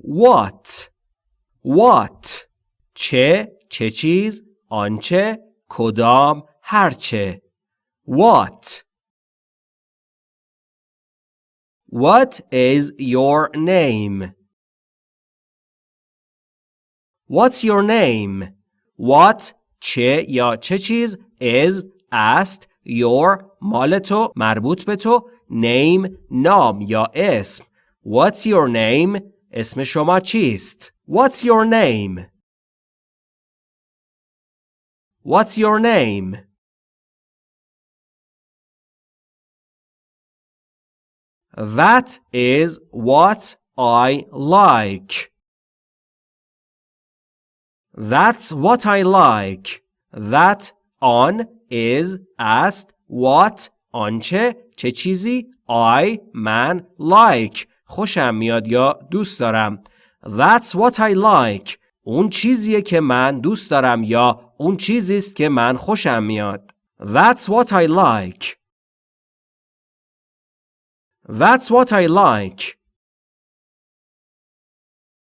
What What چه چه چیز آنچه کدام هرچه What What is your name? What's your name? What چه یا چه چیز is است your مال تو مربوط به تو name نام یا اسم What's your name? اسم شما چیست؟ What's your name? What's your name? That is what I like. That's what I like. That on is است what آنچه چه چیزی I من like خوشم میاد یا دوست دارم. That's what I like. اون چیزیه که من دوست دارم یا اون چیزی است که من خوشم میاد. That's what I like. That's what I like.